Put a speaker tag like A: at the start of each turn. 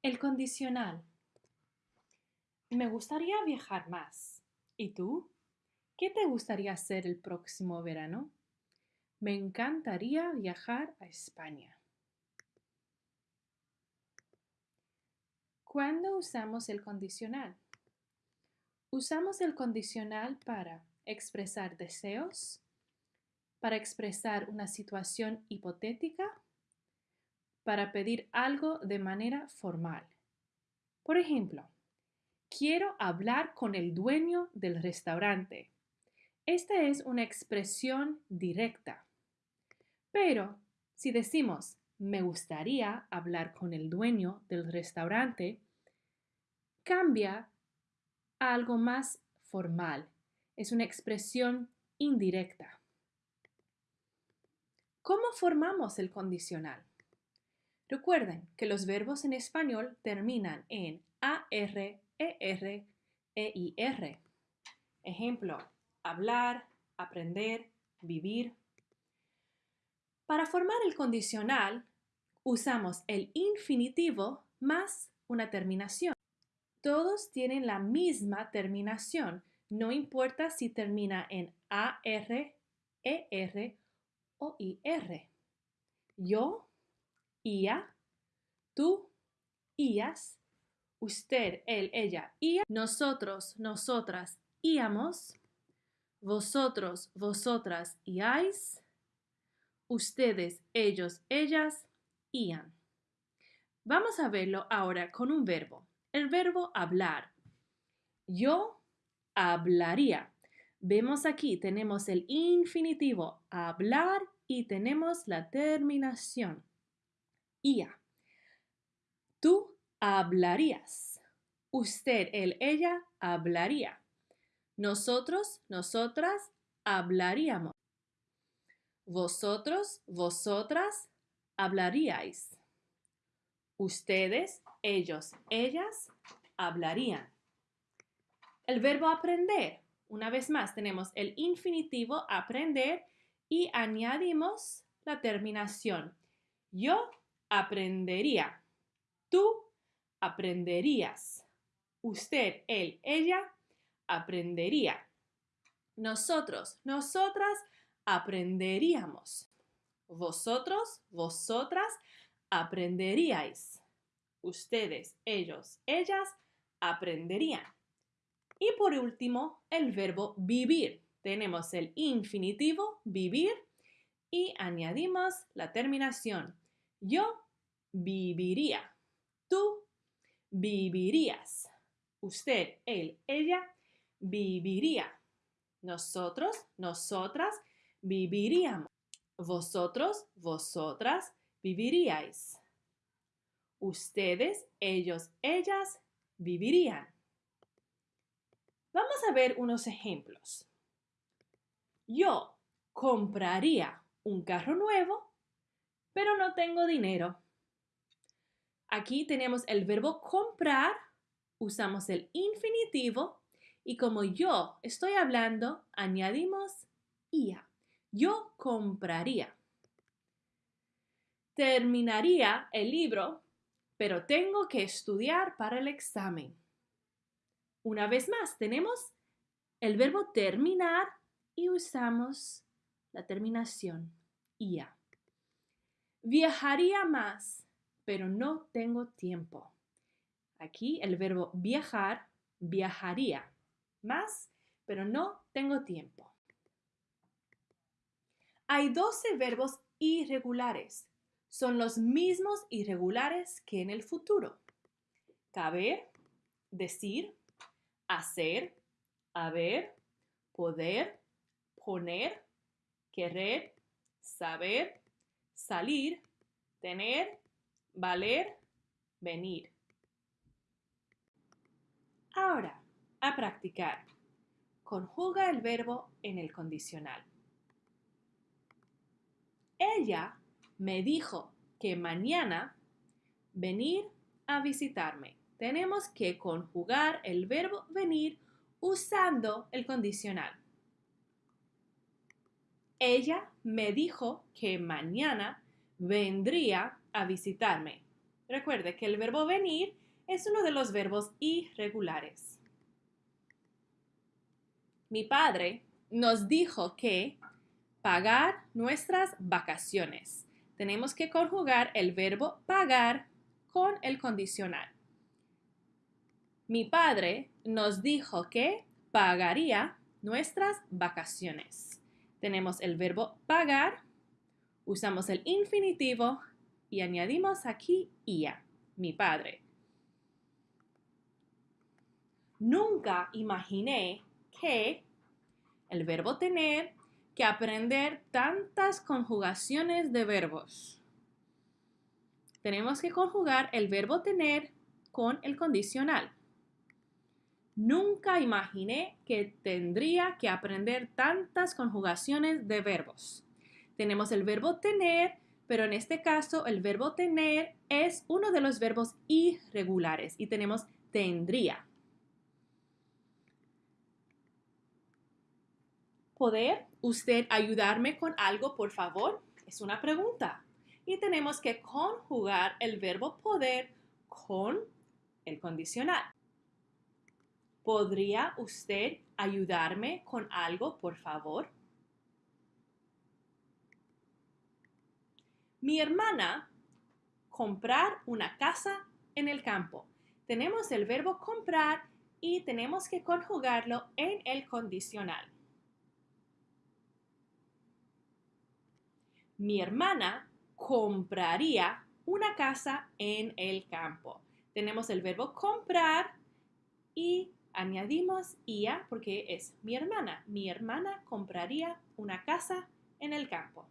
A: El condicional. Me gustaría viajar más. ¿Y tú? ¿Qué te gustaría hacer el próximo verano? Me encantaría viajar a España. ¿Cuándo usamos el condicional? Usamos el condicional para expresar deseos, para expresar una situación hipotética, para pedir algo de manera formal. Por ejemplo, quiero hablar con el dueño del restaurante. Esta es una expresión directa. Pero si decimos me gustaría hablar con el dueño del restaurante, cambia a algo más formal. Es una expresión indirecta. ¿Cómo formamos el condicional? Recuerden que los verbos en español terminan en AR, ER, EIR. Ejemplo, hablar, aprender, vivir. Para formar el condicional, usamos el infinitivo más una terminación. Todos tienen la misma terminación, no importa si termina en AR, ER o IR. Yo, IA, tú, IAS, usted, él, ella, IA, nosotros, nosotras, íamos, vosotros, vosotras, IAIS, ustedes, ellos, ellas, IAN. Vamos a verlo ahora con un verbo. El verbo hablar. Yo hablaría. Vemos aquí, tenemos el infinitivo hablar y tenemos la terminación Tú hablarías. Usted, él, ella hablaría. Nosotros, nosotras hablaríamos. Vosotros, vosotras hablaríais. Ustedes, ellos, ellas hablarían. El verbo aprender. Una vez más tenemos el infinitivo aprender y añadimos la terminación. Yo aprendería. Tú aprenderías. Usted, él, ella aprendería. Nosotros, nosotras aprenderíamos. Vosotros, vosotras aprenderíais. Ustedes, ellos, ellas aprenderían. Y por último, el verbo vivir. Tenemos el infinitivo vivir y añadimos la terminación yo viviría. Tú vivirías. Usted, él, ella viviría. Nosotros, nosotras viviríamos. Vosotros, vosotras viviríais. Ustedes, ellos, ellas vivirían. Vamos a ver unos ejemplos. Yo compraría un carro nuevo pero no tengo dinero. Aquí tenemos el verbo comprar, usamos el infinitivo y como yo estoy hablando, añadimos ia. Yo compraría. Terminaría el libro, pero tengo que estudiar para el examen. Una vez más, tenemos el verbo terminar y usamos la terminación ia. Viajaría más, pero no tengo tiempo. Aquí el verbo viajar, viajaría más, pero no tengo tiempo. Hay 12 verbos irregulares. Son los mismos irregulares que en el futuro. Caber, decir, hacer, haber, poder, poner, querer, saber, salir, tener, valer, venir. Ahora, a practicar. Conjuga el verbo en el condicional. Ella me dijo que mañana venir a visitarme. Tenemos que conjugar el verbo venir usando el condicional. Ella me dijo que mañana vendría a visitarme. Recuerde que el verbo venir es uno de los verbos irregulares. Mi padre nos dijo que pagar nuestras vacaciones. Tenemos que conjugar el verbo pagar con el condicional. Mi padre nos dijo que pagaría nuestras vacaciones. Tenemos el verbo pagar, usamos el infinitivo y añadimos aquí ia, mi padre. Nunca imaginé que el verbo tener que aprender tantas conjugaciones de verbos. Tenemos que conjugar el verbo tener con el condicional. Nunca imaginé que tendría que aprender tantas conjugaciones de verbos. Tenemos el verbo tener, pero en este caso el verbo tener es uno de los verbos irregulares y tenemos tendría. ¿Poder usted ayudarme con algo, por favor? Es una pregunta. Y tenemos que conjugar el verbo poder con el condicional. ¿Podría usted ayudarme con algo, por favor? Mi hermana, comprar una casa en el campo. Tenemos el verbo comprar y tenemos que conjugarlo en el condicional. Mi hermana compraría una casa en el campo. Tenemos el verbo comprar y añadimos IA porque es mi hermana. Mi hermana compraría una casa en el campo.